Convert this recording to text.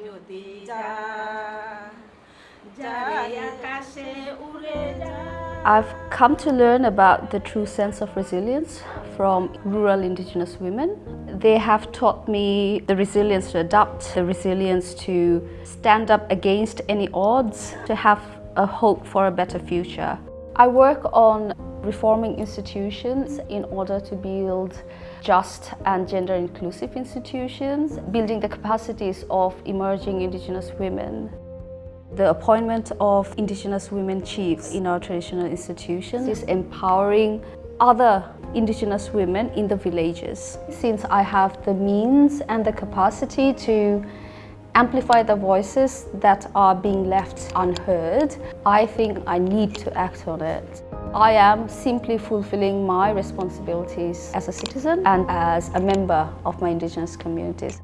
যদি যা যায় আকাশে উড়ে যা I've come to learn about the true sense of resilience from rural indigenous women. They have taught me the resilience to adapt, the resilience to stand up against any odds, to have a hope for a better future. I work on reforming institutions in order to build just and gender inclusive institutions, building the capacities of emerging indigenous women. The appointment of Indigenous women chiefs in our traditional institutions is empowering other Indigenous women in the villages. Since I have the means and the capacity to amplify the voices that are being left unheard, I think I need to act on it. I am simply fulfilling my responsibilities as a citizen and as a member of my Indigenous communities.